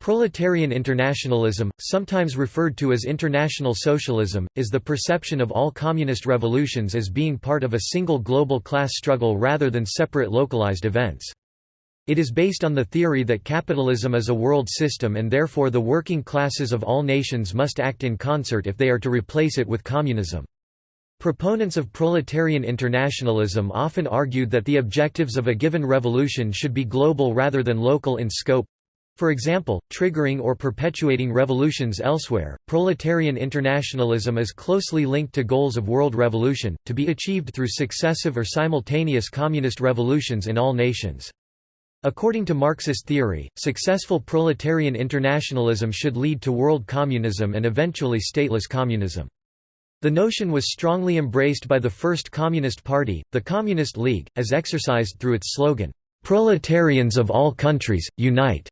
Proletarian internationalism, sometimes referred to as international socialism, is the perception of all communist revolutions as being part of a single global class struggle rather than separate localized events. It is based on the theory that capitalism is a world system and therefore the working classes of all nations must act in concert if they are to replace it with communism. Proponents of proletarian internationalism often argued that the objectives of a given revolution should be global rather than local in scope, for example, triggering or perpetuating revolutions elsewhere, proletarian internationalism is closely linked to goals of world revolution, to be achieved through successive or simultaneous communist revolutions in all nations. According to Marxist theory, successful proletarian internationalism should lead to world communism and eventually stateless communism. The notion was strongly embraced by the first Communist Party, the Communist League, as exercised through its slogan, "'Proletarians of all countries, unite'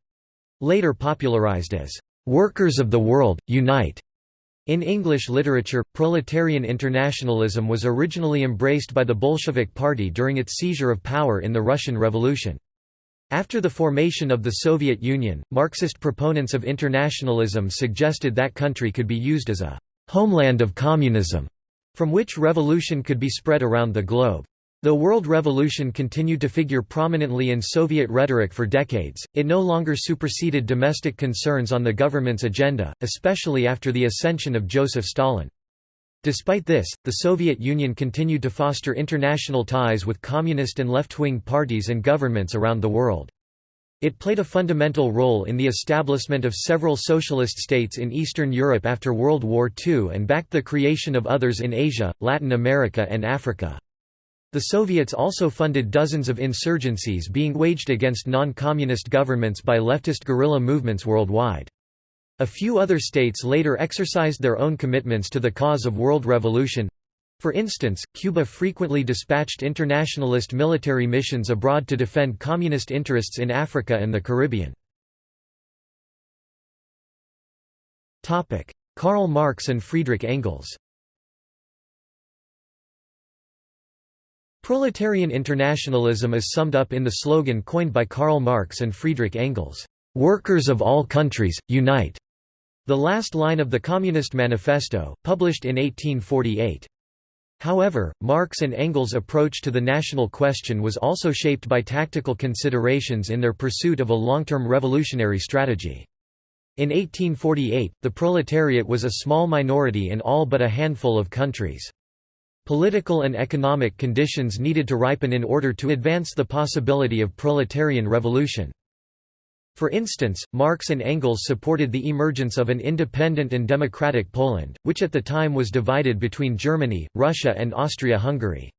later popularized as, "'Workers of the World, Unite'. In English literature, proletarian internationalism was originally embraced by the Bolshevik Party during its seizure of power in the Russian Revolution. After the formation of the Soviet Union, Marxist proponents of internationalism suggested that country could be used as a «homeland of communism», from which revolution could be spread around the globe. Though world revolution continued to figure prominently in Soviet rhetoric for decades, it no longer superseded domestic concerns on the government's agenda, especially after the ascension of Joseph Stalin. Despite this, the Soviet Union continued to foster international ties with communist and left-wing parties and governments around the world. It played a fundamental role in the establishment of several socialist states in Eastern Europe after World War II and backed the creation of others in Asia, Latin America and Africa. The Soviets also funded dozens of insurgencies being waged against non-communist governments by leftist guerrilla movements worldwide. A few other states later exercised their own commitments to the cause of world revolution. For instance, Cuba frequently dispatched internationalist military missions abroad to defend communist interests in Africa and the Caribbean. Karl Marx and Friedrich Engels Proletarian internationalism is summed up in the slogan coined by Karl Marx and Friedrich Engels, "'Workers of all countries, unite!' the last line of the Communist Manifesto, published in 1848. However, Marx and Engels' approach to the national question was also shaped by tactical considerations in their pursuit of a long-term revolutionary strategy. In 1848, the proletariat was a small minority in all but a handful of countries. Political and economic conditions needed to ripen in order to advance the possibility of proletarian revolution. For instance, Marx and Engels supported the emergence of an independent and democratic Poland, which at the time was divided between Germany, Russia and Austria-Hungary.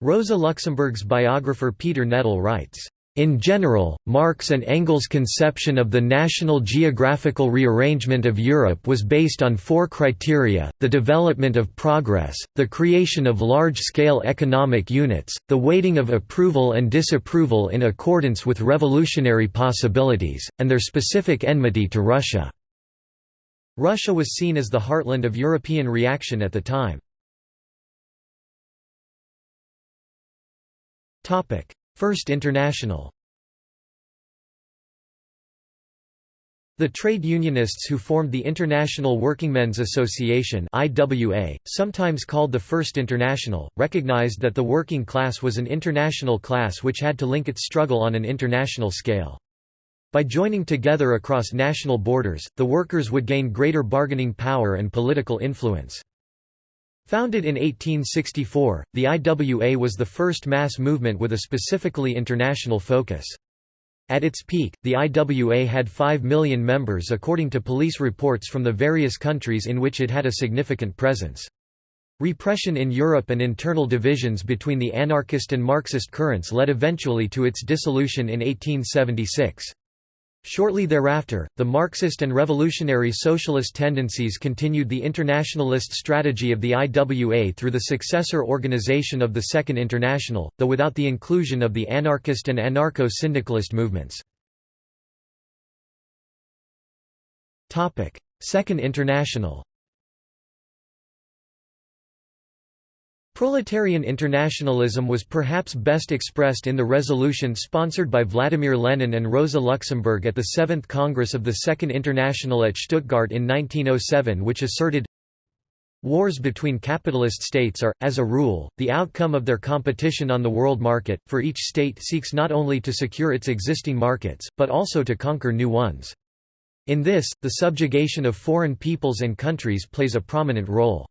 Rosa Luxemburg's biographer Peter Nettl writes, in general, Marx and Engels' conception of the national geographical rearrangement of Europe was based on four criteria, the development of progress, the creation of large-scale economic units, the weighting of approval and disapproval in accordance with revolutionary possibilities, and their specific enmity to Russia. Russia was seen as the heartland of European reaction at the time. First International The trade unionists who formed the International Workingmen's Association IWA, sometimes called the First International, recognized that the working class was an international class which had to link its struggle on an international scale. By joining together across national borders, the workers would gain greater bargaining power and political influence. Founded in 1864, the IWA was the first mass movement with a specifically international focus. At its peak, the IWA had 5 million members according to police reports from the various countries in which it had a significant presence. Repression in Europe and internal divisions between the anarchist and Marxist currents led eventually to its dissolution in 1876. Shortly thereafter, the Marxist and revolutionary socialist tendencies continued the internationalist strategy of the IWA through the successor organization of the Second International, though without the inclusion of the anarchist and anarcho-syndicalist movements. Second International Proletarian internationalism was perhaps best expressed in the resolution sponsored by Vladimir Lenin and Rosa Luxemburg at the Seventh Congress of the Second International at Stuttgart in 1907 which asserted, Wars between capitalist states are, as a rule, the outcome of their competition on the world market, for each state seeks not only to secure its existing markets, but also to conquer new ones. In this, the subjugation of foreign peoples and countries plays a prominent role.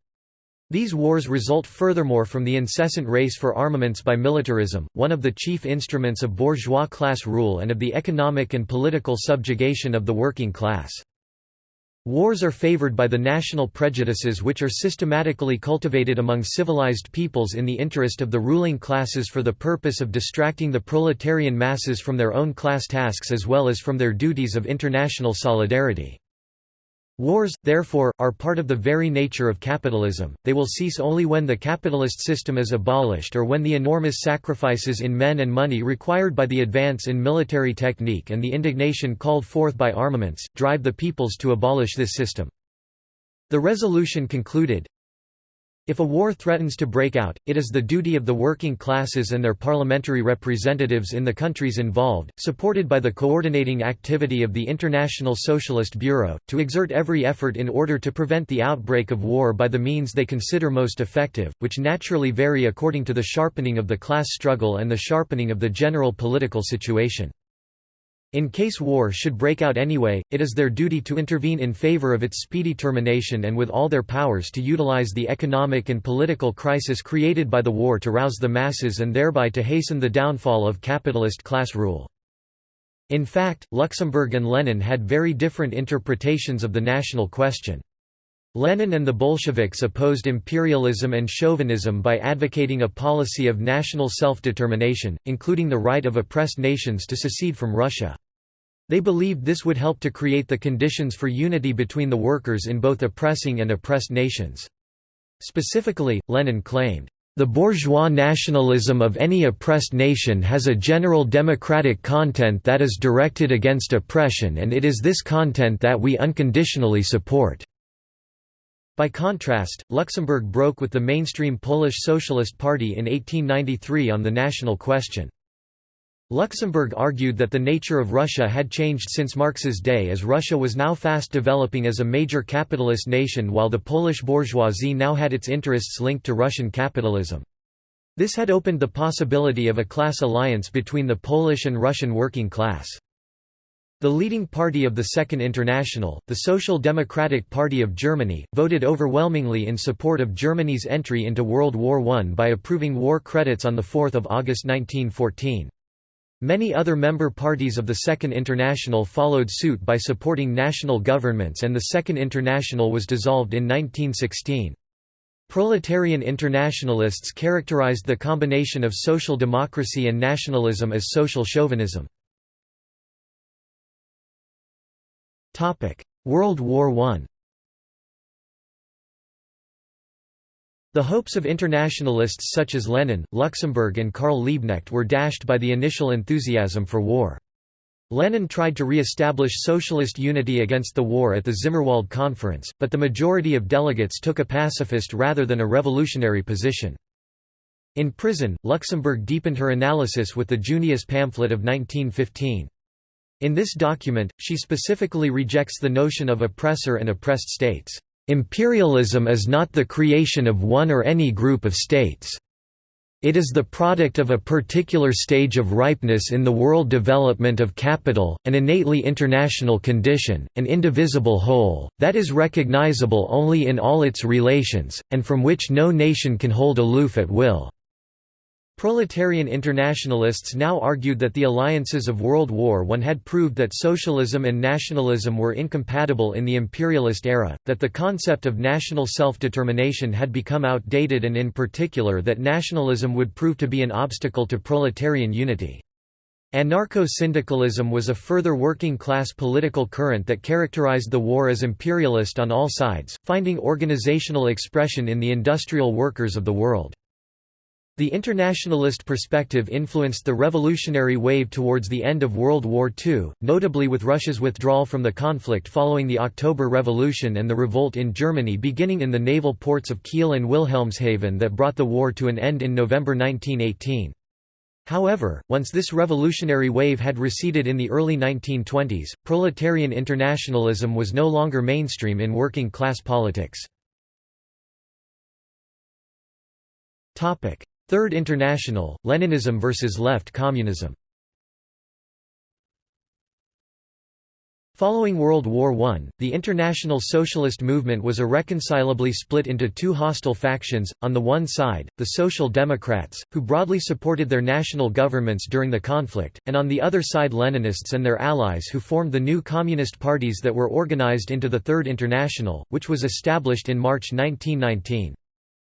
These wars result furthermore from the incessant race for armaments by militarism, one of the chief instruments of bourgeois class rule and of the economic and political subjugation of the working class. Wars are favored by the national prejudices which are systematically cultivated among civilized peoples in the interest of the ruling classes for the purpose of distracting the proletarian masses from their own class tasks as well as from their duties of international solidarity. Wars, therefore, are part of the very nature of capitalism, they will cease only when the capitalist system is abolished or when the enormous sacrifices in men and money required by the advance in military technique and the indignation called forth by armaments, drive the peoples to abolish this system. The resolution concluded, if a war threatens to break out, it is the duty of the working classes and their parliamentary representatives in the countries involved, supported by the coordinating activity of the International Socialist Bureau, to exert every effort in order to prevent the outbreak of war by the means they consider most effective, which naturally vary according to the sharpening of the class struggle and the sharpening of the general political situation. In case war should break out anyway, it is their duty to intervene in favor of its speedy termination and with all their powers to utilize the economic and political crisis created by the war to rouse the masses and thereby to hasten the downfall of capitalist class rule. In fact, Luxemburg and Lenin had very different interpretations of the national question. Lenin and the Bolsheviks opposed imperialism and chauvinism by advocating a policy of national self-determination, including the right of oppressed nations to secede from Russia. They believed this would help to create the conditions for unity between the workers in both oppressing and oppressed nations. Specifically, Lenin claimed, "...the bourgeois nationalism of any oppressed nation has a general democratic content that is directed against oppression and it is this content that we unconditionally support." By contrast, Luxemburg broke with the mainstream Polish Socialist Party in 1893 on the national question. Luxemburg argued that the nature of Russia had changed since Marx's day as Russia was now fast developing as a major capitalist nation while the Polish bourgeoisie now had its interests linked to Russian capitalism. This had opened the possibility of a class alliance between the Polish and Russian working class. The leading party of the Second International, the Social Democratic Party of Germany, voted overwhelmingly in support of Germany's entry into World War I by approving war credits on 4 August 1914. Many other member parties of the Second International followed suit by supporting national governments and the Second International was dissolved in 1916. Proletarian internationalists characterized the combination of social democracy and nationalism as social chauvinism. World War I The hopes of internationalists such as Lenin, Luxemburg and Karl Liebknecht were dashed by the initial enthusiasm for war. Lenin tried to re-establish socialist unity against the war at the Zimmerwald Conference, but the majority of delegates took a pacifist rather than a revolutionary position. In prison, Luxemburg deepened her analysis with the Junius pamphlet of 1915. In this document, she specifically rejects the notion of oppressor and oppressed states. Imperialism is not the creation of one or any group of states. It is the product of a particular stage of ripeness in the world development of capital, an innately international condition, an indivisible whole, that is recognizable only in all its relations, and from which no nation can hold aloof at will. Proletarian internationalists now argued that the alliances of World War I had proved that socialism and nationalism were incompatible in the imperialist era, that the concept of national self-determination had become outdated and in particular that nationalism would prove to be an obstacle to proletarian unity. Anarcho-syndicalism was a further working-class political current that characterized the war as imperialist on all sides, finding organizational expression in the industrial workers of the world. The internationalist perspective influenced the revolutionary wave towards the end of World War II, notably with Russia's withdrawal from the conflict following the October Revolution and the revolt in Germany beginning in the naval ports of Kiel and Wilhelmshaven that brought the war to an end in November 1918. However, once this revolutionary wave had receded in the early 1920s, proletarian internationalism was no longer mainstream in working class politics. Third International, Leninism versus left communism Following World War I, the international socialist movement was irreconcilably split into two hostile factions, on the one side, the Social Democrats, who broadly supported their national governments during the conflict, and on the other side Leninists and their allies who formed the new communist parties that were organized into the Third International, which was established in March 1919.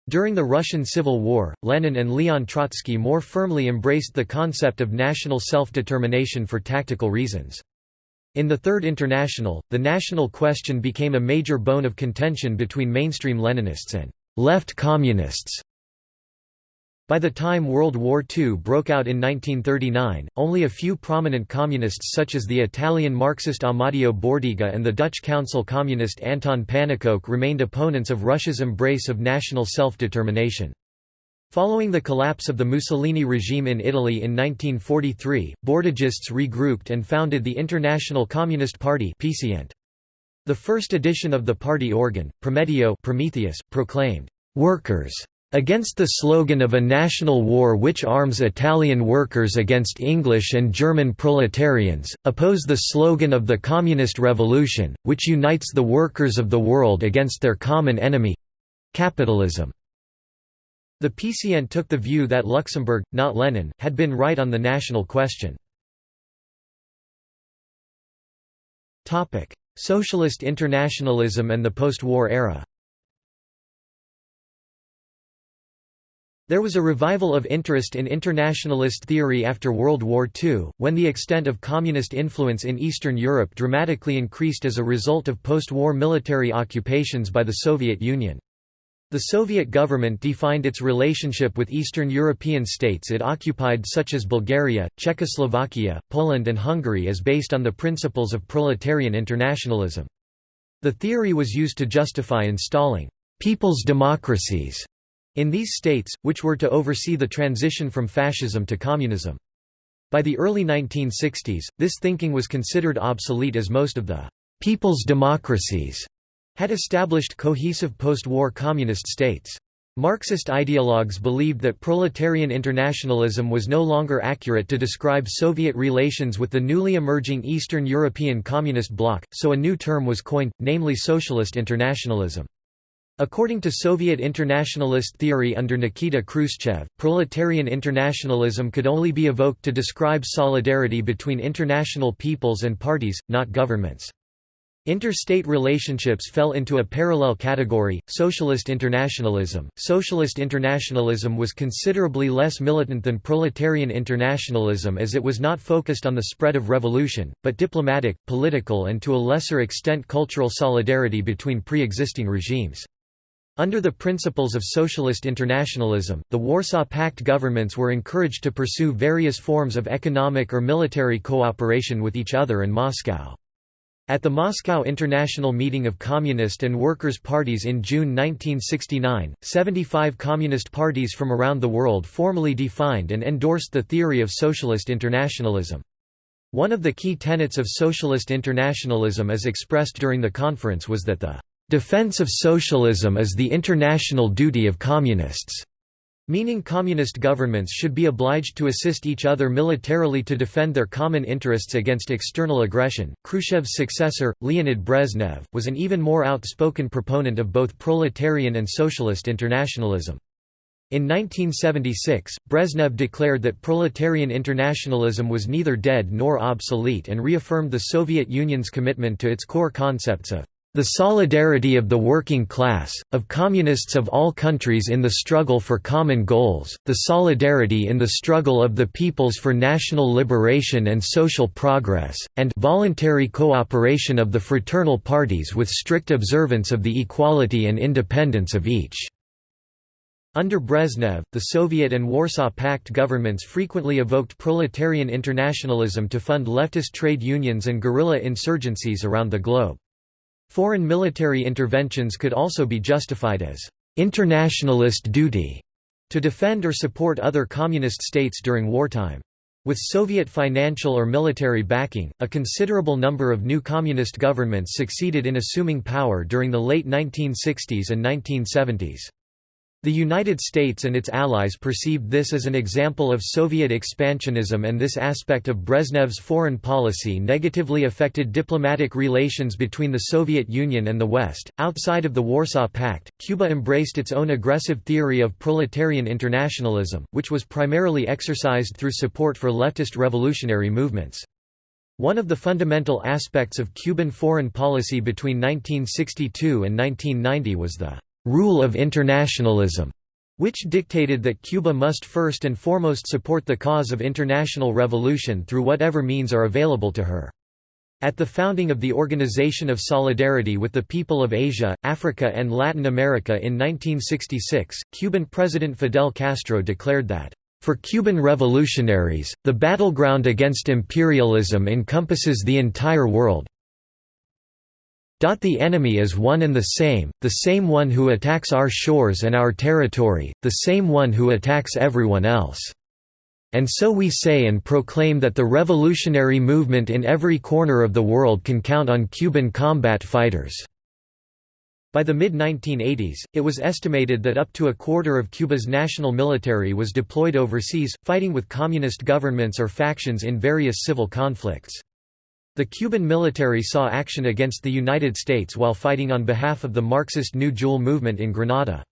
During the Russian Civil War, Lenin and Leon Trotsky more firmly embraced the concept of national self-determination for tactical reasons. In the Third International, the national question became a major bone of contention between mainstream Leninists and left communists. By the time World War II broke out in 1939, only a few prominent communists such as the Italian Marxist Amadeo Bordiga and the Dutch Council communist Anton Pannekoek remained opponents of Russia's embrace of national self-determination. Following the collapse of the Mussolini regime in Italy in 1943, Bordigists regrouped and founded the International Communist Party The first edition of the party organ, Prometeo Prometheus, proclaimed, "'Workers' Against the slogan of a national war which arms Italian workers against English and German proletarians, oppose the slogan of the Communist Revolution, which unites the workers of the world against their common enemy—capitalism." The PCINT took the view that Luxemburg, not Lenin, had been right on the national question. Socialist internationalism and the post-war era There was a revival of interest in internationalist theory after World War II, when the extent of communist influence in Eastern Europe dramatically increased as a result of post-war military occupations by the Soviet Union. The Soviet government defined its relationship with Eastern European states it occupied such as Bulgaria, Czechoslovakia, Poland and Hungary as based on the principles of proletarian internationalism. The theory was used to justify installing «people's democracies» in these states, which were to oversee the transition from fascism to communism. By the early 1960s, this thinking was considered obsolete as most of the «people's democracies» had established cohesive post-war communist states. Marxist ideologues believed that proletarian internationalism was no longer accurate to describe Soviet relations with the newly emerging Eastern European Communist bloc, so a new term was coined, namely socialist internationalism. According to Soviet internationalist theory under Nikita Khrushchev, proletarian internationalism could only be evoked to describe solidarity between international peoples and parties, not governments. Interstate relationships fell into a parallel category, socialist internationalism. Socialist internationalism was considerably less militant than proletarian internationalism as it was not focused on the spread of revolution, but diplomatic, political and to a lesser extent cultural solidarity between pre-existing regimes. Under the principles of socialist internationalism, the Warsaw Pact governments were encouraged to pursue various forms of economic or military cooperation with each other and Moscow. At the Moscow International Meeting of Communist and Workers' Parties in June 1969, 75 communist parties from around the world formally defined and endorsed the theory of socialist internationalism. One of the key tenets of socialist internationalism as expressed during the conference was that the Defense of socialism is the international duty of communists, meaning communist governments should be obliged to assist each other militarily to defend their common interests against external aggression. Khrushchev's successor, Leonid Brezhnev, was an even more outspoken proponent of both proletarian and socialist internationalism. In 1976, Brezhnev declared that proletarian internationalism was neither dead nor obsolete and reaffirmed the Soviet Union's commitment to its core concepts of the solidarity of the working class, of communists of all countries in the struggle for common goals, the solidarity in the struggle of the peoples for national liberation and social progress, and voluntary cooperation of the fraternal parties with strict observance of the equality and independence of each." Under Brezhnev, the Soviet and Warsaw Pact governments frequently evoked proletarian internationalism to fund leftist trade unions and guerrilla insurgencies around the globe. Foreign military interventions could also be justified as internationalist duty to defend or support other communist states during wartime. With Soviet financial or military backing, a considerable number of new communist governments succeeded in assuming power during the late 1960s and 1970s. The United States and its allies perceived this as an example of Soviet expansionism and this aspect of Brezhnev's foreign policy negatively affected diplomatic relations between the Soviet Union and the West. Outside of the Warsaw Pact, Cuba embraced its own aggressive theory of proletarian internationalism, which was primarily exercised through support for leftist revolutionary movements. One of the fundamental aspects of Cuban foreign policy between 1962 and 1990 was the rule of internationalism, which dictated that Cuba must first and foremost support the cause of international revolution through whatever means are available to her. At the founding of the Organization of Solidarity with the People of Asia, Africa and Latin America in 1966, Cuban President Fidel Castro declared that, "...for Cuban revolutionaries, the battleground against imperialism encompasses the entire world, the enemy is one and the same, the same one who attacks our shores and our territory, the same one who attacks everyone else. And so we say and proclaim that the revolutionary movement in every corner of the world can count on Cuban combat fighters." By the mid-1980s, it was estimated that up to a quarter of Cuba's national military was deployed overseas, fighting with communist governments or factions in various civil conflicts. The Cuban military saw action against the United States while fighting on behalf of the Marxist New Jewel movement in Grenada.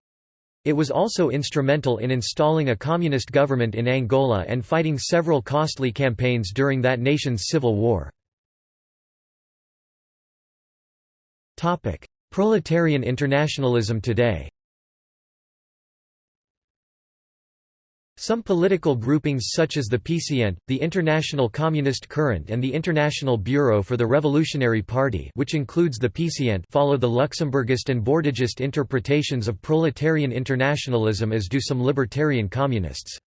It was also instrumental in installing a communist government in Angola and fighting several costly campaigns during that nation's civil war. Proletarian internationalism today Some political groupings such as the PCINT, the International Communist Current and the International Bureau for the Revolutionary Party which includes the PCINT follow the Luxemburgist and Bordigist interpretations of proletarian internationalism as do some libertarian communists.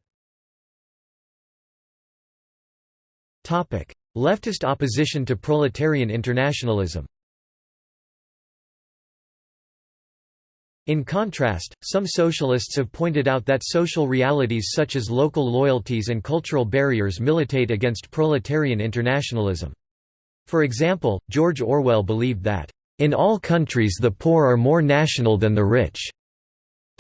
Leftist opposition to proletarian internationalism In contrast, some socialists have pointed out that social realities such as local loyalties and cultural barriers militate against proletarian internationalism. For example, George Orwell believed that, "...in all countries the poor are more national than the rich."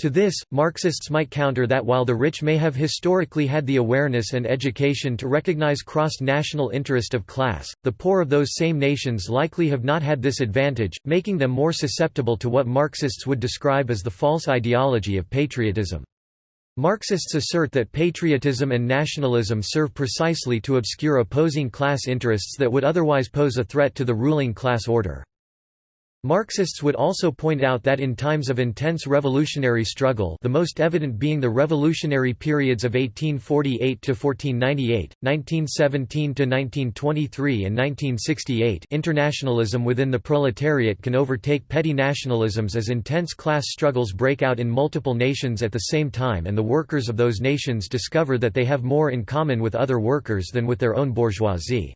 To this, Marxists might counter that while the rich may have historically had the awareness and education to recognize cross-national interest of class, the poor of those same nations likely have not had this advantage, making them more susceptible to what Marxists would describe as the false ideology of patriotism. Marxists assert that patriotism and nationalism serve precisely to obscure opposing class interests that would otherwise pose a threat to the ruling class order. Marxists would also point out that in times of intense revolutionary struggle the most evident being the revolutionary periods of 1848–1498, 1917–1923 and 1968 internationalism within the proletariat can overtake petty nationalisms as intense class struggles break out in multiple nations at the same time and the workers of those nations discover that they have more in common with other workers than with their own bourgeoisie.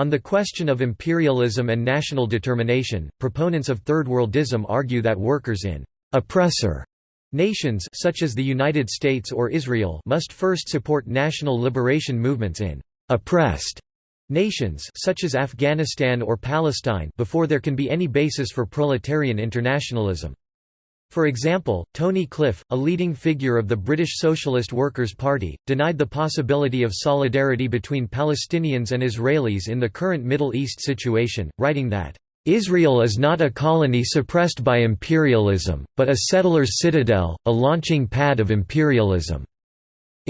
On the question of imperialism and national determination, proponents of Third Worldism argue that workers in «oppressor» nations such as the United States or Israel must first support national liberation movements in «oppressed» nations such as Afghanistan or Palestine before there can be any basis for proletarian internationalism. For example, Tony Cliff, a leading figure of the British Socialist Workers' Party, denied the possibility of solidarity between Palestinians and Israelis in the current Middle East situation, writing that, "...Israel is not a colony suppressed by imperialism, but a settler's citadel, a launching pad of imperialism."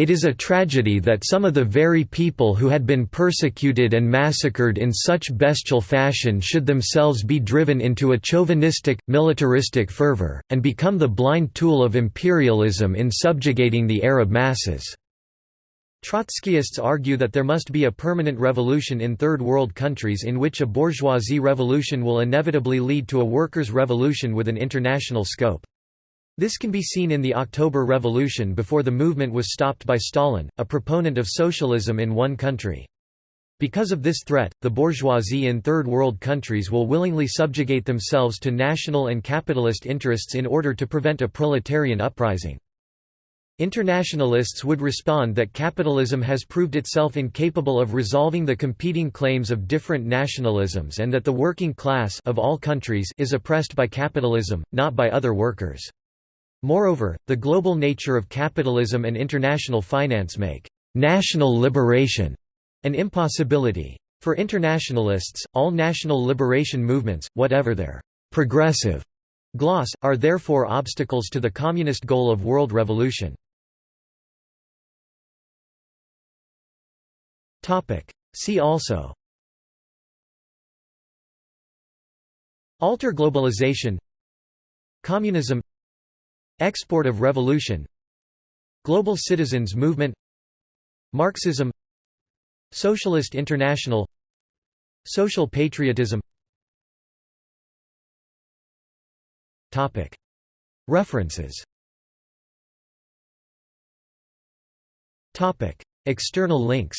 It is a tragedy that some of the very people who had been persecuted and massacred in such bestial fashion should themselves be driven into a chauvinistic, militaristic fervor, and become the blind tool of imperialism in subjugating the Arab masses. Trotskyists argue that there must be a permanent revolution in Third World countries in which a bourgeoisie revolution will inevitably lead to a workers' revolution with an international scope. This can be seen in the October Revolution before the movement was stopped by Stalin, a proponent of socialism in one country. Because of this threat, the bourgeoisie in Third World countries will willingly subjugate themselves to national and capitalist interests in order to prevent a proletarian uprising. Internationalists would respond that capitalism has proved itself incapable of resolving the competing claims of different nationalisms and that the working class of all countries is oppressed by capitalism, not by other workers. Moreover, the global nature of capitalism and international finance make national liberation an impossibility. For internationalists, all national liberation movements, whatever their progressive gloss, are therefore obstacles to the communist goal of world revolution. See also Alter globalization Communism Export of revolution. Global citizens movement. Marxism. Socialist International. Social patriotism. References. External links.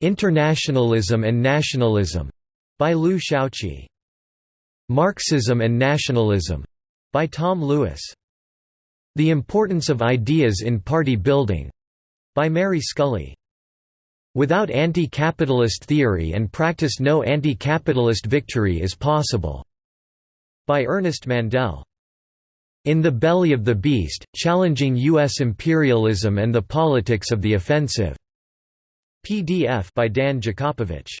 Internationalism and Nationalism. By Liu Shaoqi. Marxism and Nationalism by Tom Lewis. The Importance of Ideas in Party Building by Mary Scully. Without anti-capitalist theory and practice no anti-capitalist victory is possible. By Ernest Mandel. In the Belly of the Beast, Challenging U.S. Imperialism and the Politics of the Offensive. PDF by Dan Jakopovich.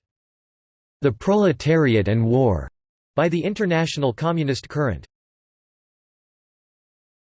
The Proletariat and War by the International Communist Current.